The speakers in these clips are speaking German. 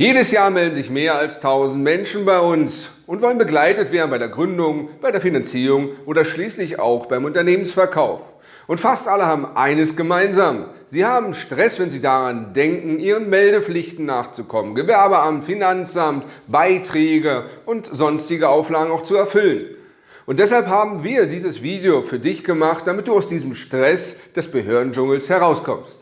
Jedes Jahr melden sich mehr als 1000 Menschen bei uns und wollen begleitet werden bei der Gründung, bei der Finanzierung oder schließlich auch beim Unternehmensverkauf. Und fast alle haben eines gemeinsam. Sie haben Stress, wenn sie daran denken, ihren Meldepflichten nachzukommen, Gewerbeamt, Finanzamt, Beiträge und sonstige Auflagen auch zu erfüllen. Und deshalb haben wir dieses Video für dich gemacht, damit du aus diesem Stress des Behördendschungels herauskommst.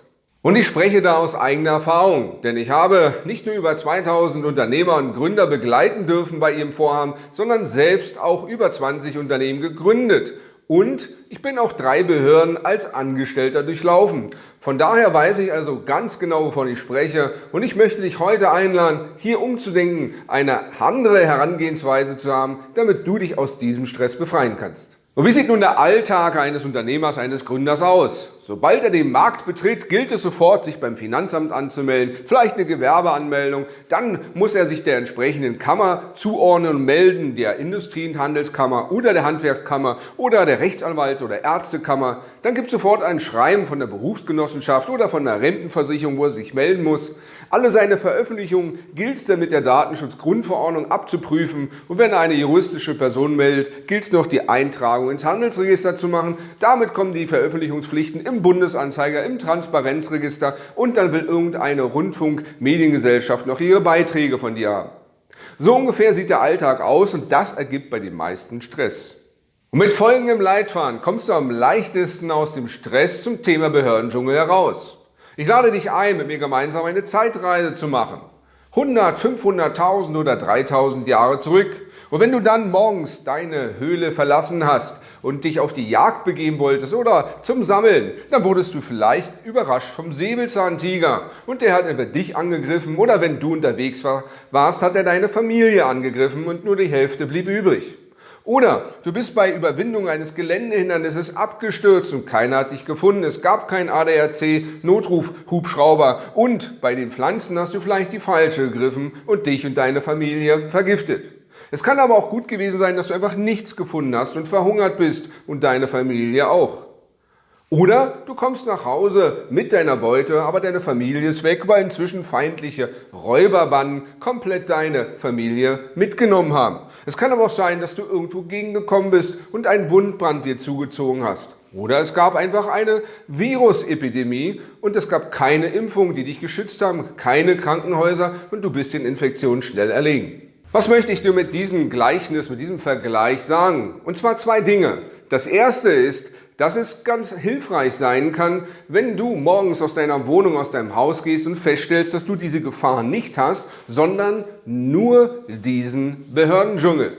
Und ich spreche da aus eigener Erfahrung, denn ich habe nicht nur über 2000 Unternehmer und Gründer begleiten dürfen bei ihrem Vorhaben, sondern selbst auch über 20 Unternehmen gegründet. Und ich bin auch drei Behörden als Angestellter durchlaufen. Von daher weiß ich also ganz genau, wovon ich spreche und ich möchte dich heute einladen, hier umzudenken, eine andere Herangehensweise zu haben, damit du dich aus diesem Stress befreien kannst. Und wie sieht nun der Alltag eines Unternehmers, eines Gründers aus? Sobald er den Markt betritt, gilt es sofort, sich beim Finanzamt anzumelden, vielleicht eine Gewerbeanmeldung. Dann muss er sich der entsprechenden Kammer zuordnen und melden, der Industrie- und Handelskammer oder der Handwerkskammer oder der Rechtsanwalts- oder Ärztekammer. Dann gibt es sofort ein Schreiben von der Berufsgenossenschaft oder von der Rentenversicherung, wo er sich melden muss. Alle seine Veröffentlichungen gilt es dann mit der Datenschutzgrundverordnung abzuprüfen und wenn er eine juristische Person meldet, gilt es noch die Eintragung ins Handelsregister zu machen. Damit kommen die Veröffentlichungspflichten im Bundesanzeiger, im Transparenzregister und dann will irgendeine Rundfunkmediengesellschaft noch ihre Beiträge von dir haben. So ungefähr sieht der Alltag aus und das ergibt bei den meisten Stress. Und mit folgendem Leitfaden kommst du am leichtesten aus dem Stress zum Thema Behördendschungel heraus. Ich lade dich ein, mit mir gemeinsam eine Zeitreise zu machen. 100, 500.000 oder 3.000 Jahre zurück. Und wenn du dann morgens deine Höhle verlassen hast und dich auf die Jagd begeben wolltest oder zum Sammeln, dann wurdest du vielleicht überrascht vom Säbelzahntiger und der hat entweder dich angegriffen oder wenn du unterwegs warst, hat er deine Familie angegriffen und nur die Hälfte blieb übrig. Oder du bist bei Überwindung eines Geländehindernisses abgestürzt und keiner hat dich gefunden. Es gab kein ADAC, Notruf, Hubschrauber und bei den Pflanzen hast du vielleicht die falsche gegriffen und dich und deine Familie vergiftet. Es kann aber auch gut gewesen sein, dass du einfach nichts gefunden hast und verhungert bist und deine Familie auch. Oder du kommst nach Hause mit deiner Beute, aber deine Familie ist weg, weil inzwischen feindliche Räuberbanden komplett deine Familie mitgenommen haben. Es kann aber auch sein, dass du irgendwo gegengekommen bist und einen Wundbrand dir zugezogen hast. Oder es gab einfach eine Virusepidemie und es gab keine Impfungen, die dich geschützt haben, keine Krankenhäuser und du bist den Infektionen schnell erlegen. Was möchte ich dir mit diesem Gleichnis, mit diesem Vergleich sagen? Und zwar zwei Dinge. Das erste ist, dass es ganz hilfreich sein kann, wenn du morgens aus deiner Wohnung, aus deinem Haus gehst und feststellst, dass du diese Gefahr nicht hast, sondern nur diesen Behördendschungel.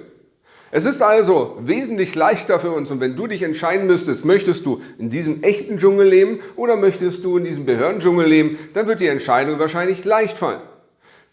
Es ist also wesentlich leichter für uns und wenn du dich entscheiden müsstest, möchtest du in diesem echten Dschungel leben oder möchtest du in diesem Behördendschungel leben, dann wird die Entscheidung wahrscheinlich leicht fallen.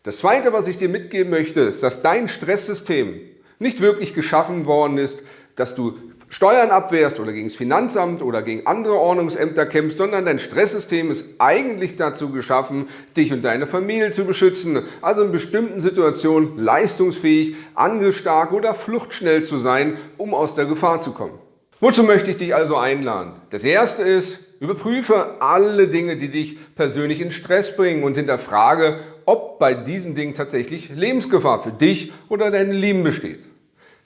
Das Zweite, was ich dir mitgeben möchte, ist, dass dein Stresssystem nicht wirklich geschaffen worden ist, dass du Steuern abwehrst oder gegen das Finanzamt oder gegen andere Ordnungsämter kämpfst, sondern dein Stresssystem ist eigentlich dazu geschaffen, dich und deine Familie zu beschützen, also in bestimmten Situationen leistungsfähig, angriffsstark oder fluchtschnell zu sein, um aus der Gefahr zu kommen. Wozu möchte ich dich also einladen? Das erste ist, überprüfe alle Dinge, die dich persönlich in Stress bringen und hinterfrage, ob bei diesen Dingen tatsächlich Lebensgefahr für dich oder deine Lieben besteht.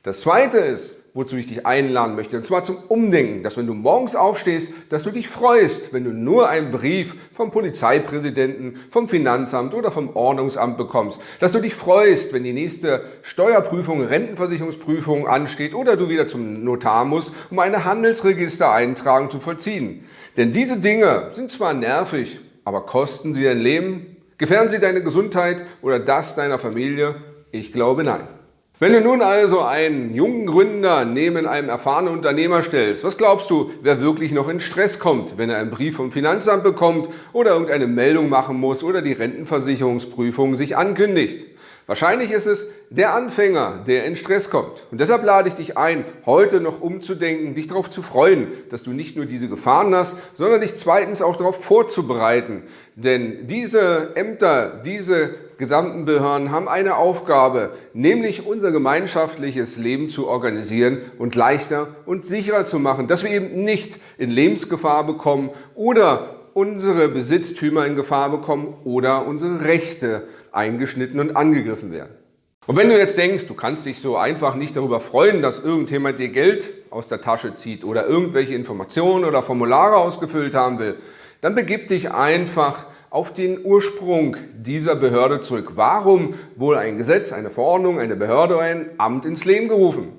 Das zweite ist, wozu ich dich einladen möchte. Und zwar zum Umdenken, dass wenn du morgens aufstehst, dass du dich freust, wenn du nur einen Brief vom Polizeipräsidenten, vom Finanzamt oder vom Ordnungsamt bekommst. Dass du dich freust, wenn die nächste Steuerprüfung, Rentenversicherungsprüfung ansteht oder du wieder zum Notar musst, um eine Handelsregistereintragung zu vollziehen. Denn diese Dinge sind zwar nervig, aber kosten sie dein Leben? Gefährden sie deine Gesundheit oder das deiner Familie? Ich glaube nein. Wenn du nun also einen jungen Gründer neben einem erfahrenen Unternehmer stellst, was glaubst du, wer wirklich noch in Stress kommt, wenn er einen Brief vom Finanzamt bekommt oder irgendeine Meldung machen muss oder die Rentenversicherungsprüfung sich ankündigt? Wahrscheinlich ist es der Anfänger, der in Stress kommt. Und deshalb lade ich dich ein, heute noch umzudenken, dich darauf zu freuen, dass du nicht nur diese Gefahren hast, sondern dich zweitens auch darauf vorzubereiten. Denn diese Ämter, diese gesamten Behörden haben eine Aufgabe, nämlich unser gemeinschaftliches Leben zu organisieren und leichter und sicherer zu machen, dass wir eben nicht in Lebensgefahr bekommen oder unsere Besitztümer in Gefahr bekommen oder unsere Rechte eingeschnitten und angegriffen werden. Und wenn du jetzt denkst, du kannst dich so einfach nicht darüber freuen, dass irgendjemand dir Geld aus der Tasche zieht oder irgendwelche Informationen oder Formulare ausgefüllt haben will, dann begib dich einfach auf den Ursprung dieser Behörde zurück. Warum wurde ein Gesetz, eine Verordnung, eine Behörde oder ein Amt ins Leben gerufen?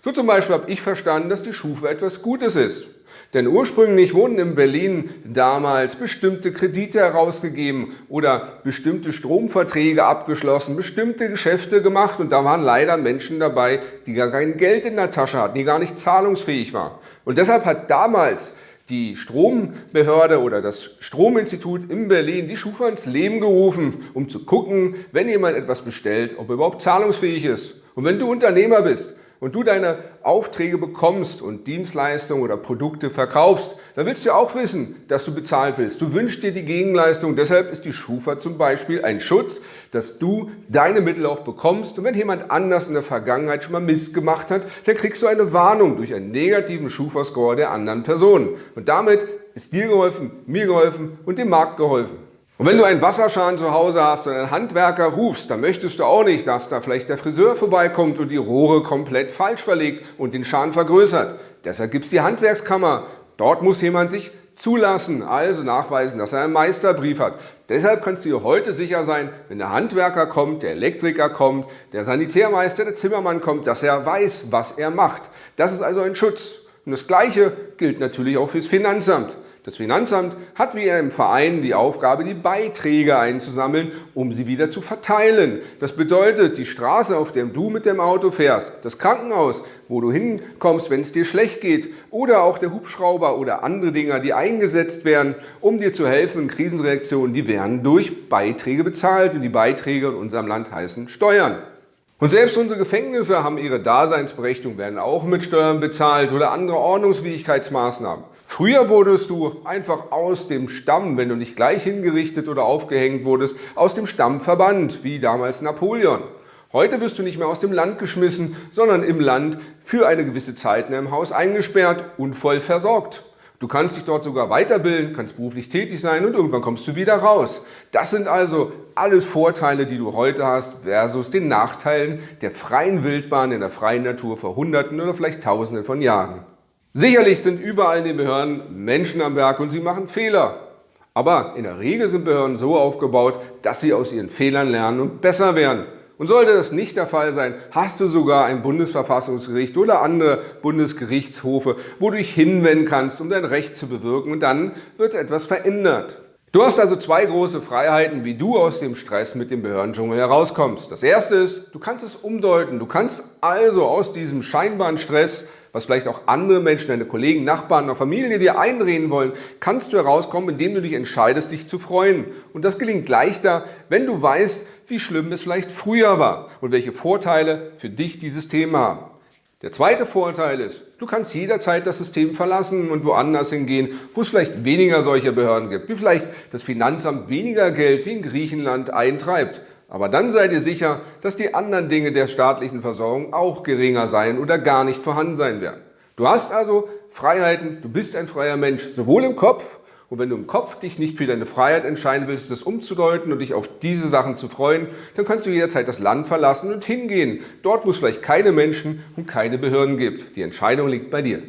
So zum Beispiel habe ich verstanden, dass die Schufa etwas Gutes ist. Denn ursprünglich wurden in Berlin damals bestimmte Kredite herausgegeben oder bestimmte Stromverträge abgeschlossen, bestimmte Geschäfte gemacht und da waren leider Menschen dabei, die gar kein Geld in der Tasche hatten, die gar nicht zahlungsfähig waren. Und deshalb hat damals die Strombehörde oder das Strominstitut in Berlin die Schufa ins Leben gerufen, um zu gucken, wenn jemand etwas bestellt, ob er überhaupt zahlungsfähig ist. Und wenn du Unternehmer bist und du deine Aufträge bekommst und Dienstleistungen oder Produkte verkaufst, dann willst du auch wissen, dass du bezahlt willst. Du wünschst dir die Gegenleistung. Deshalb ist die Schufa zum Beispiel ein Schutz, dass du deine Mittel auch bekommst. Und wenn jemand anders in der Vergangenheit schon mal Mist gemacht hat, dann kriegst du eine Warnung durch einen negativen Schufa-Score der anderen Person. Und damit ist dir geholfen, mir geholfen und dem Markt geholfen. Und wenn du einen Wasserschaden zu Hause hast und einen Handwerker rufst, dann möchtest du auch nicht, dass da vielleicht der Friseur vorbeikommt und die Rohre komplett falsch verlegt und den Schaden vergrößert. Deshalb gibt es die Handwerkskammer. Dort muss jemand sich zulassen, also nachweisen, dass er einen Meisterbrief hat. Deshalb kannst du dir heute sicher sein, wenn der Handwerker kommt, der Elektriker kommt, der Sanitärmeister, der Zimmermann kommt, dass er weiß, was er macht. Das ist also ein Schutz. Und das Gleiche gilt natürlich auch fürs Finanzamt. Das Finanzamt hat wie im Verein die Aufgabe, die Beiträge einzusammeln, um sie wieder zu verteilen. Das bedeutet, die Straße, auf der du mit dem Auto fährst, das Krankenhaus, wo du hinkommst, wenn es dir schlecht geht, oder auch der Hubschrauber oder andere Dinger, die eingesetzt werden, um dir zu helfen in Krisenreaktionen, die werden durch Beiträge bezahlt und die Beiträge in unserem Land heißen Steuern. Und selbst unsere Gefängnisse haben ihre Daseinsberechtigung, werden auch mit Steuern bezahlt oder andere Ordnungsfähigkeitsmaßnahmen. Früher wurdest du einfach aus dem Stamm, wenn du nicht gleich hingerichtet oder aufgehängt wurdest, aus dem Stamm verbannt, wie damals Napoleon. Heute wirst du nicht mehr aus dem Land geschmissen, sondern im Land für eine gewisse Zeit in einem Haus eingesperrt und voll versorgt. Du kannst dich dort sogar weiterbilden, kannst beruflich tätig sein und irgendwann kommst du wieder raus. Das sind also alles Vorteile, die du heute hast versus den Nachteilen der freien Wildbahn in der freien Natur vor Hunderten oder vielleicht Tausenden von Jahren. Sicherlich sind überall in den Behörden Menschen am Werk und sie machen Fehler. Aber in der Regel sind Behörden so aufgebaut, dass sie aus ihren Fehlern lernen und besser werden. Und sollte das nicht der Fall sein, hast du sogar ein Bundesverfassungsgericht oder andere Bundesgerichtshofe, wo du dich hinwenden kannst, um dein Recht zu bewirken und dann wird etwas verändert. Du hast also zwei große Freiheiten, wie du aus dem Stress mit dem Behördendschungel herauskommst. Das erste ist, du kannst es umdeuten. Du kannst also aus diesem scheinbaren Stress was vielleicht auch andere Menschen, deine Kollegen, Nachbarn oder Familie dir einreden wollen, kannst du herauskommen, indem du dich entscheidest, dich zu freuen. Und das gelingt leichter, wenn du weißt, wie schlimm es vielleicht früher war und welche Vorteile für dich dieses Thema haben. Der zweite Vorteil ist, du kannst jederzeit das System verlassen und woanders hingehen, wo es vielleicht weniger solcher Behörden gibt, wie vielleicht das Finanzamt weniger Geld wie in Griechenland eintreibt. Aber dann seid ihr sicher, dass die anderen Dinge der staatlichen Versorgung auch geringer sein oder gar nicht vorhanden sein werden. Du hast also Freiheiten, du bist ein freier Mensch, sowohl im Kopf, und wenn du im Kopf dich nicht für deine Freiheit entscheiden willst, das umzudeuten und dich auf diese Sachen zu freuen, dann kannst du jederzeit das Land verlassen und hingehen, dort wo es vielleicht keine Menschen und keine Behörden gibt. Die Entscheidung liegt bei dir.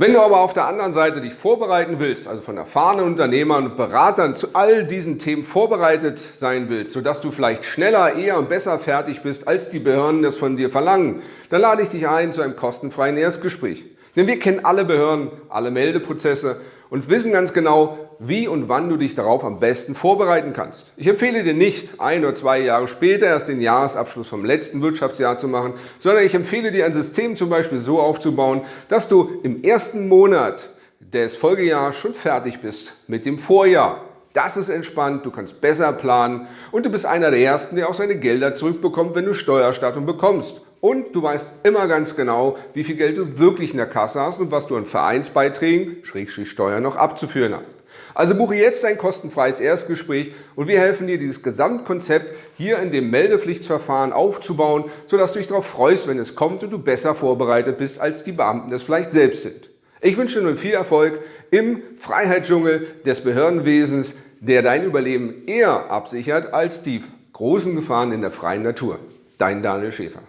Wenn du aber auf der anderen Seite dich vorbereiten willst, also von erfahrenen Unternehmern und Beratern zu all diesen Themen vorbereitet sein willst, sodass du vielleicht schneller, eher und besser fertig bist, als die Behörden das von dir verlangen, dann lade ich dich ein zu einem kostenfreien Erstgespräch. Denn wir kennen alle Behörden, alle Meldeprozesse und wissen ganz genau, wie und wann du dich darauf am besten vorbereiten kannst. Ich empfehle dir nicht, ein oder zwei Jahre später erst den Jahresabschluss vom letzten Wirtschaftsjahr zu machen, sondern ich empfehle dir ein System zum Beispiel so aufzubauen, dass du im ersten Monat des Folgejahres schon fertig bist mit dem Vorjahr. Das ist entspannt, du kannst besser planen und du bist einer der Ersten, der auch seine Gelder zurückbekommt, wenn du Steuerstattung bekommst. Und du weißt immer ganz genau, wie viel Geld du wirklich in der Kasse hast und was du an Vereinsbeiträgen, Schrägstrich Steuern, noch abzuführen hast. Also buche jetzt ein kostenfreies Erstgespräch und wir helfen dir, dieses Gesamtkonzept hier in dem Meldepflichtsverfahren aufzubauen, sodass du dich darauf freust, wenn es kommt und du besser vorbereitet bist, als die Beamten es vielleicht selbst sind. Ich wünsche dir nun viel Erfolg im Freiheitsdschungel des Behördenwesens, der dein Überleben eher absichert als die großen Gefahren in der freien Natur. Dein Daniel Schäfer.